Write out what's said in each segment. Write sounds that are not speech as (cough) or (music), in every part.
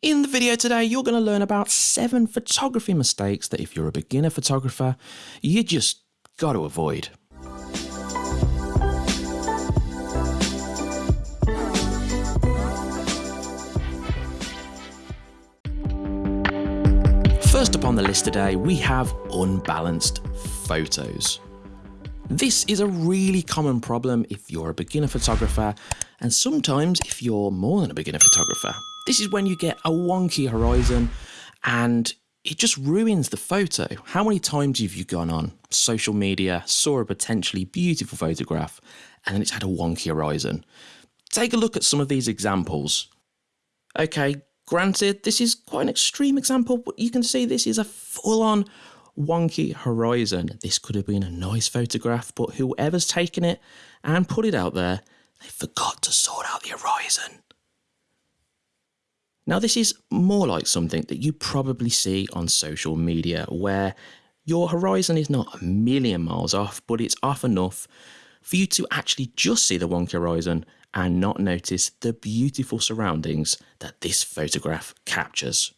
In the video today, you're going to learn about seven photography mistakes that if you're a beginner photographer, you just got to avoid. First up on the list today, we have unbalanced photos. This is a really common problem if you're a beginner photographer, and sometimes if you're more than a beginner photographer. This is when you get a wonky horizon and it just ruins the photo. How many times have you gone on social media, saw a potentially beautiful photograph, and then it's had a wonky horizon? Take a look at some of these examples. Okay, Granted, this is quite an extreme example, but you can see this is a full on wonky horizon. This could have been a nice photograph, but whoever's taken it and put it out there, they forgot to sort out the horizon. Now, this is more like something that you probably see on social media where your horizon is not a million miles off, but it's off enough for you to actually just see the wonky horizon and not notice the beautiful surroundings that this photograph captures.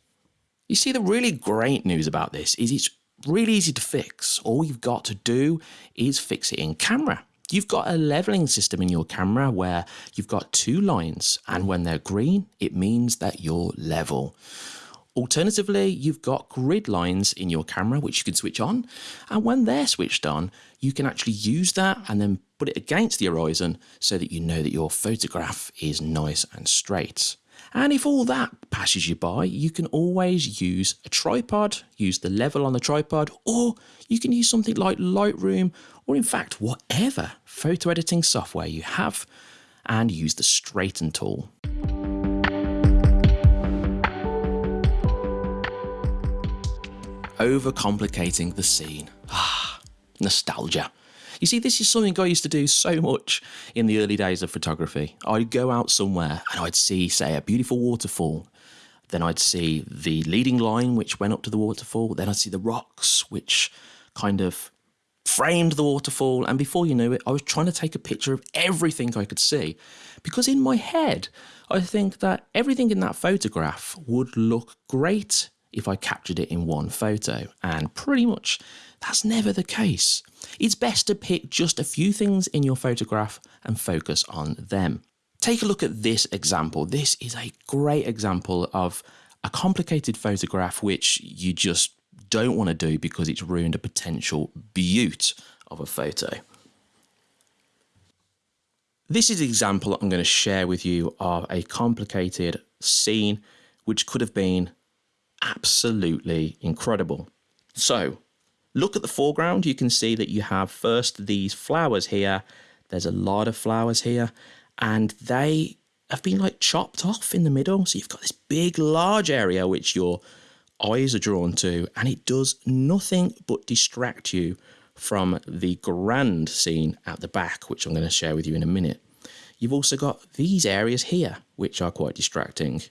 You see, the really great news about this is it's really easy to fix. All you've got to do is fix it in camera. You've got a leveling system in your camera where you've got two lines, and when they're green, it means that you're level. Alternatively, you've got grid lines in your camera which you can switch on, and when they're switched on, you can actually use that and then put it against the horizon so that you know that your photograph is nice and straight. And if all that passes you by, you can always use a tripod, use the level on the tripod, or you can use something like Lightroom, or in fact, whatever photo editing software you have, and use the straighten tool. overcomplicating the scene. Ah, nostalgia. You see, this is something I used to do so much in the early days of photography. I'd go out somewhere and I'd see, say, a beautiful waterfall. Then I'd see the leading line which went up to the waterfall. Then I'd see the rocks which kind of framed the waterfall. And before you knew it, I was trying to take a picture of everything I could see. Because in my head, I think that everything in that photograph would look great if I captured it in one photo, and pretty much that's never the case. It's best to pick just a few things in your photograph and focus on them. Take a look at this example. This is a great example of a complicated photograph which you just don't want to do because it's ruined a potential beaut of a photo. This is an example I'm going to share with you of a complicated scene which could have been absolutely incredible. So look at the foreground. You can see that you have first these flowers here. There's a lot of flowers here and they have been like chopped off in the middle. So you've got this big, large area which your eyes are drawn to and it does nothing but distract you from the grand scene at the back, which I'm going to share with you in a minute. You've also got these areas here, which are quite distracting.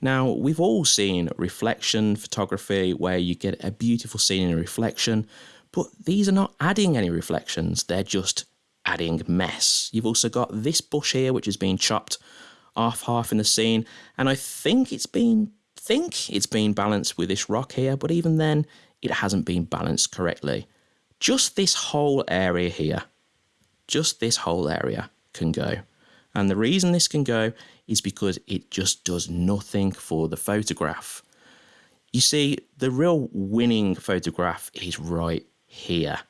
Now, we've all seen reflection photography where you get a beautiful scene in a reflection, but these are not adding any reflections, they're just adding mess. You've also got this bush here, which has been chopped off half in the scene, and I think it's been think it's been balanced with this rock here, but even then, it hasn't been balanced correctly. Just this whole area here, just this whole area can go. And the reason this can go is because it just does nothing for the photograph. You see, the real winning photograph is right here.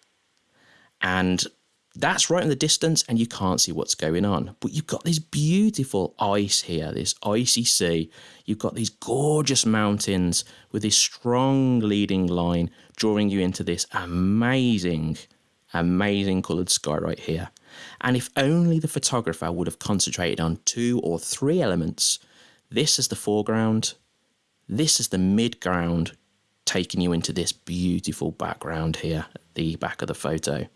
And that's right in the distance and you can't see what's going on. But you've got this beautiful ice here, this icy sea. You've got these gorgeous mountains with this strong leading line drawing you into this amazing, amazing coloured sky right here. And if only the photographer would have concentrated on two or three elements, this is the foreground, this is the midground, taking you into this beautiful background here at the back of the photo.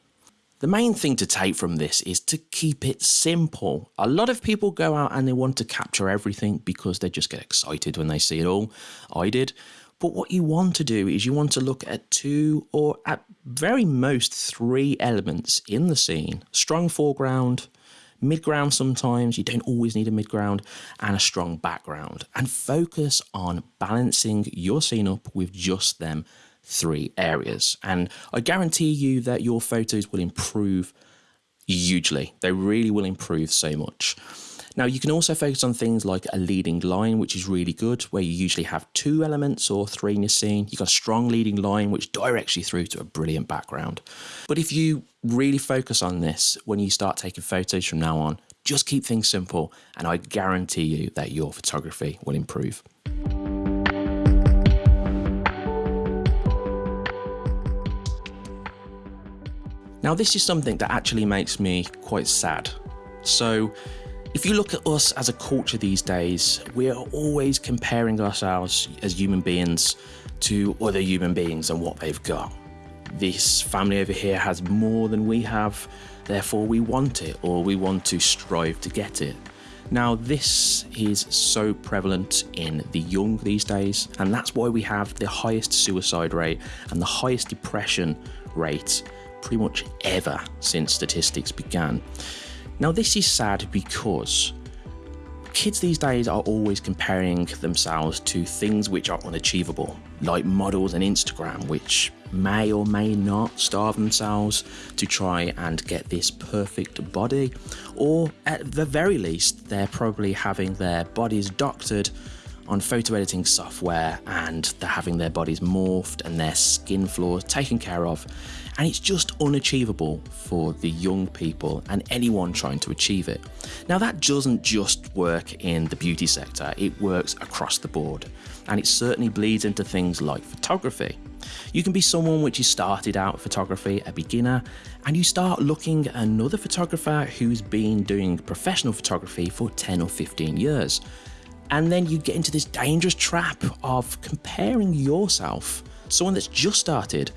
The main thing to take from this is to keep it simple. A lot of people go out and they want to capture everything because they just get excited when they see it all. I did. But what you want to do is you want to look at two or at very most three elements in the scene strong foreground, mid-ground sometimes, you don't always need a mid-ground, and a strong background. And focus on balancing your scene up with just them three areas. And I guarantee you that your photos will improve hugely. They really will improve so much. Now you can also focus on things like a leading line, which is really good, where you usually have two elements or three in your scene. You've got a strong leading line, which directs you through to a brilliant background. But if you really focus on this when you start taking photos from now on, just keep things simple and I guarantee you that your photography will improve. Now this is something that actually makes me quite sad. So if you look at us as a culture these days, we are always comparing ourselves as human beings to other human beings and what they've got. This family over here has more than we have, therefore we want it or we want to strive to get it. Now, this is so prevalent in the young these days, and that's why we have the highest suicide rate and the highest depression rate pretty much ever since statistics began. Now, this is sad because kids these days are always comparing themselves to things which are unachievable, like models and Instagram, which may or may not starve themselves to try and get this perfect body, or at the very least, they're probably having their bodies doctored on photo editing software and they're having their bodies morphed and their skin flaws taken care of and it's just unachievable for the young people and anyone trying to achieve it. Now that doesn't just work in the beauty sector, it works across the board and it certainly bleeds into things like photography. You can be someone which has started out photography, a beginner, and you start looking at another photographer who's been doing professional photography for 10 or 15 years. And then you get into this dangerous trap of comparing yourself, someone that's just started,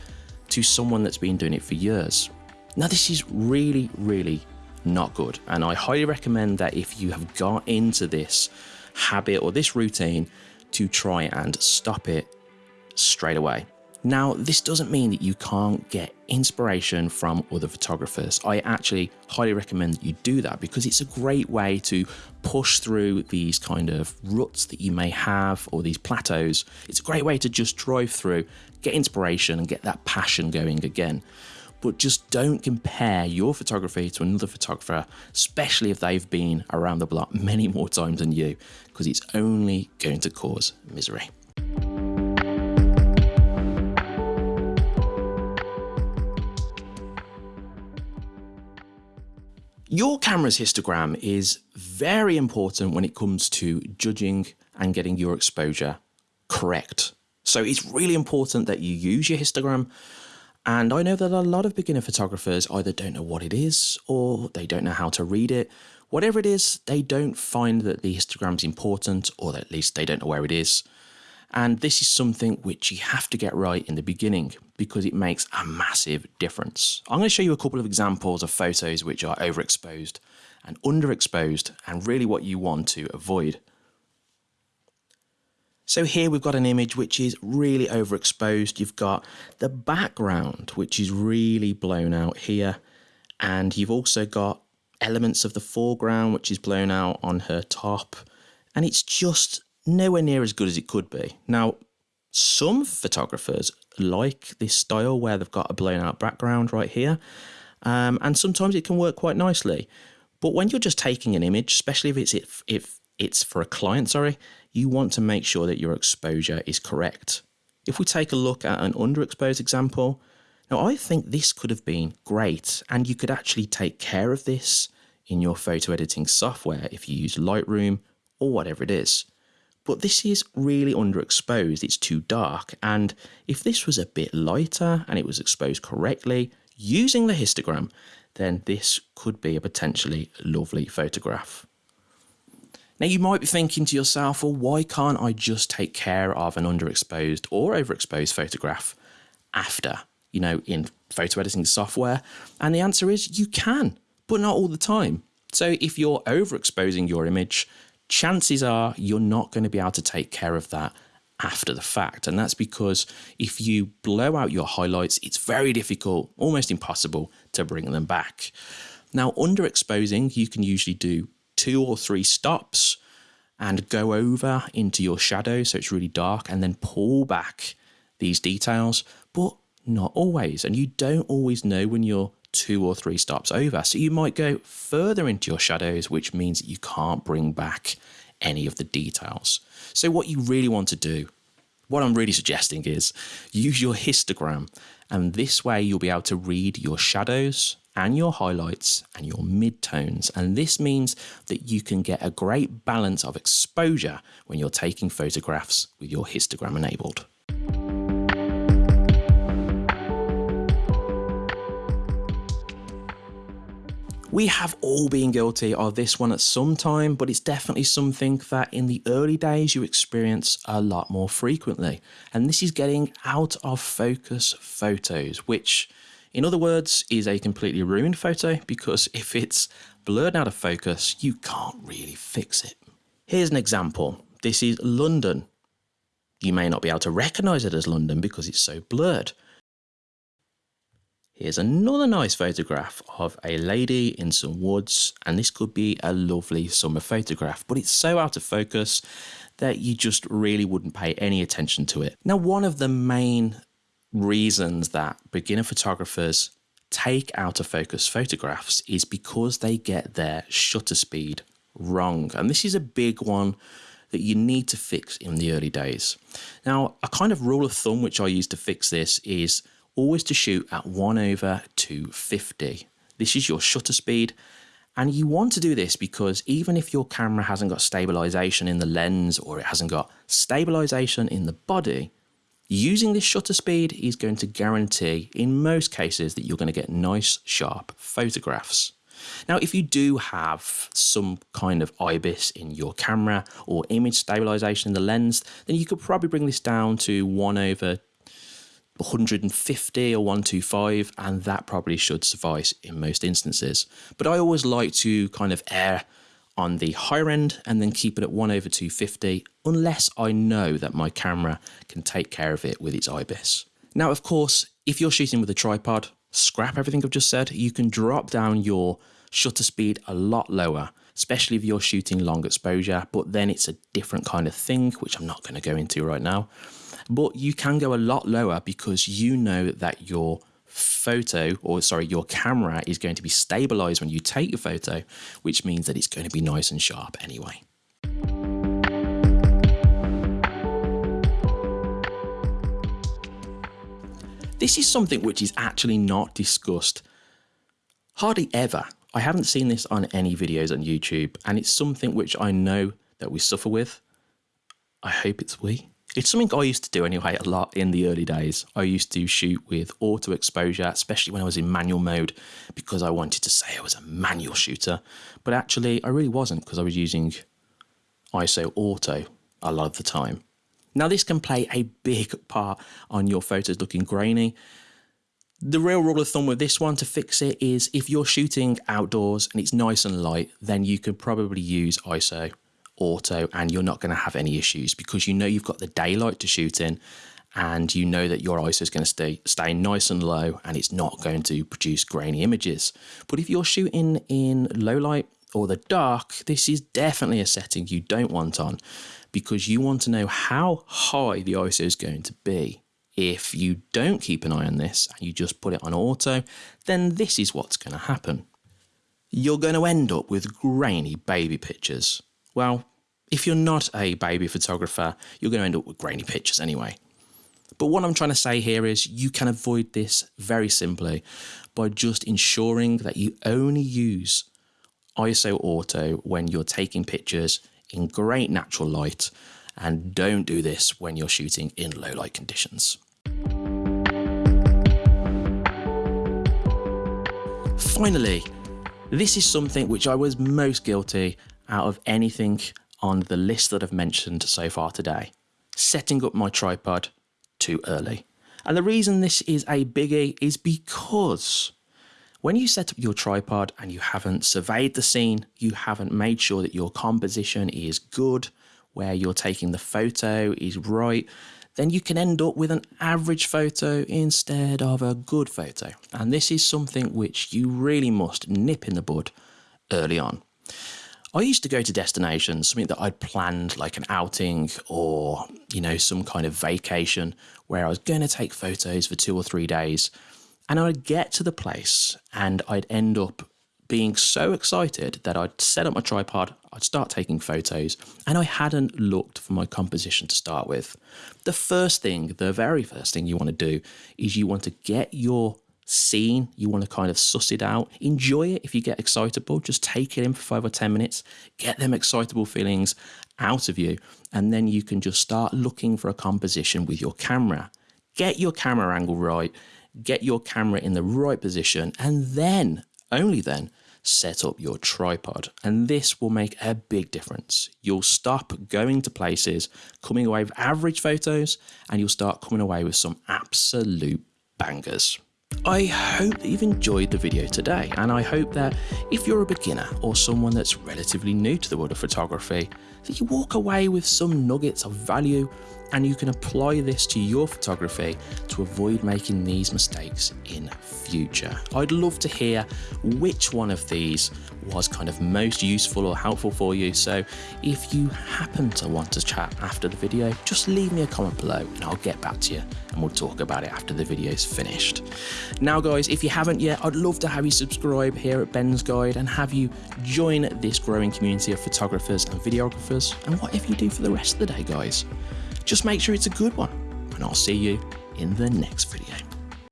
to someone that's been doing it for years. Now, this is really, really not good. And I highly recommend that if you have got into this habit or this routine, to try and stop it straight away. Now, this doesn't mean that you can't get inspiration from other photographers. I actually highly recommend that you do that because it's a great way to push through these kind of ruts that you may have or these plateaus. It's a great way to just drive through, get inspiration and get that passion going again. But just don't compare your photography to another photographer, especially if they've been around the block many more times than you, because it's only going to cause misery. Your camera's histogram is very important when it comes to judging and getting your exposure correct. So it's really important that you use your histogram. And I know that a lot of beginner photographers either don't know what it is or they don't know how to read it. Whatever it is, they don't find that the histogram is important or at least they don't know where it is. And this is something which you have to get right in the beginning because it makes a massive difference. I'm going to show you a couple of examples of photos which are overexposed and underexposed and really what you want to avoid. So here we've got an image which is really overexposed. You've got the background which is really blown out here and you've also got elements of the foreground which is blown out on her top and it's just nowhere near as good as it could be. Now, some photographers like this style where they've got a blown out background right here, um, and sometimes it can work quite nicely. But when you're just taking an image, especially if it's if, if it's for a client, sorry, you want to make sure that your exposure is correct. If we take a look at an underexposed example, now I think this could have been great, and you could actually take care of this in your photo editing software if you use Lightroom or whatever it is but this is really underexposed, it's too dark, and if this was a bit lighter and it was exposed correctly using the histogram, then this could be a potentially lovely photograph. Now you might be thinking to yourself, well, why can't I just take care of an underexposed or overexposed photograph after, you know, in photo editing software? And the answer is you can, but not all the time. So if you're overexposing your image, chances are you're not going to be able to take care of that after the fact. And that's because if you blow out your highlights, it's very difficult, almost impossible to bring them back. Now, underexposing, you can usually do two or three stops and go over into your shadow so it's really dark and then pull back these details, but not always. And you don't always know when you're two or three stops over. So you might go further into your shadows, which means that you can't bring back any of the details. So what you really want to do, what I'm really suggesting is use your histogram and this way you'll be able to read your shadows and your highlights and your midtones. And this means that you can get a great balance of exposure when you're taking photographs with your histogram enabled. We have all been guilty of this one at some time, but it's definitely something that in the early days you experience a lot more frequently. And this is getting out of focus photos, which in other words is a completely ruined photo because (laughs) if it's blurred out of focus, you can't really fix it. Here's an example. This is London. You may not be able to recognize it as London because it's so blurred. Here's another nice photograph of a lady in some woods and this could be a lovely summer photograph but it's so out of focus that you just really wouldn't pay any attention to it. Now one of the main reasons that beginner photographers take out of focus photographs is because they get their shutter speed wrong and this is a big one that you need to fix in the early days. Now a kind of rule of thumb which I use to fix this is always to shoot at 1 over 250. This is your shutter speed and you want to do this because even if your camera hasn't got stabilization in the lens or it hasn't got stabilization in the body, using this shutter speed is going to guarantee in most cases that you're going to get nice sharp photographs. Now, if you do have some kind of IBIS in your camera or image stabilization in the lens, then you could probably bring this down to 1 over 150 or 125 and that probably should suffice in most instances. But I always like to kind of err on the higher end and then keep it at 1 over 250 unless I know that my camera can take care of it with its IBIS. Now of course if you're shooting with a tripod scrap everything I've just said. You can drop down your shutter speed a lot lower especially if you're shooting long exposure but then it's a different kind of thing which I'm not going to go into right now but you can go a lot lower because you know that your photo or sorry your camera is going to be stabilized when you take your photo which means that it's going to be nice and sharp anyway This is something which is actually not discussed hardly ever. I haven't seen this on any videos on YouTube and it's something which I know that we suffer with. I hope it's we. It's something I used to do anyway a lot in the early days. I used to shoot with auto exposure, especially when I was in manual mode, because I wanted to say I was a manual shooter. But actually, I really wasn't because I was using ISO auto a lot of the time. Now, this can play a big part on your photos looking grainy. The real rule of thumb with this one to fix it is if you're shooting outdoors and it's nice and light, then you can probably use ISO auto and you're not going to have any issues because you know you've got the daylight to shoot in and you know that your ISO is going to stay stay nice and low and it's not going to produce grainy images. But if you're shooting in low light or the dark, this is definitely a setting you don't want on because you want to know how high the ISO is going to be. If you don't keep an eye on this and you just put it on auto, then this is what's going to happen. You're going to end up with grainy baby pictures. Well, if you're not a baby photographer, you're going to end up with grainy pictures anyway. But what I'm trying to say here is you can avoid this very simply by just ensuring that you only use ISO auto when you're taking pictures in great natural light and don't do this when you're shooting in low light conditions. Finally, this is something which I was most guilty out of anything on the list that I've mentioned so far today. Setting up my tripod too early. And the reason this is a biggie is because when you set up your tripod and you haven't surveyed the scene, you haven't made sure that your composition is good, where you're taking the photo is right, then you can end up with an average photo instead of a good photo. And this is something which you really must nip in the bud early on. I used to go to destinations, something that I'd planned like an outing or, you know, some kind of vacation where I was going to take photos for two or three days. And I'd get to the place and I'd end up being so excited that I'd set up my tripod, I'd start taking photos, and I hadn't looked for my composition to start with. The first thing, the very first thing you want to do is you want to get your scene, you want to kind of suss it out, enjoy it if you get excitable, just take it in for five or 10 minutes, get them excitable feelings out of you, and then you can just start looking for a composition with your camera. Get your camera angle right, get your camera in the right position, and then, only then, set up your tripod. And this will make a big difference. You'll stop going to places, coming away with average photos, and you'll start coming away with some absolute bangers. I hope that you've enjoyed the video today and I hope that if you're a beginner or someone that's relatively new to the world of photography, that you walk away with some nuggets of value and you can apply this to your photography to avoid making these mistakes in future. I'd love to hear which one of these was kind of most useful or helpful for you. So if you happen to want to chat after the video, just leave me a comment below and I'll get back to you and we'll talk about it after the video is finished. Now guys, if you haven't yet, I'd love to have you subscribe here at Ben's Guide and have you join this growing community of photographers and videographers and what whatever you do for the rest of the day guys. Just make sure it's a good one, and I'll see you in the next video.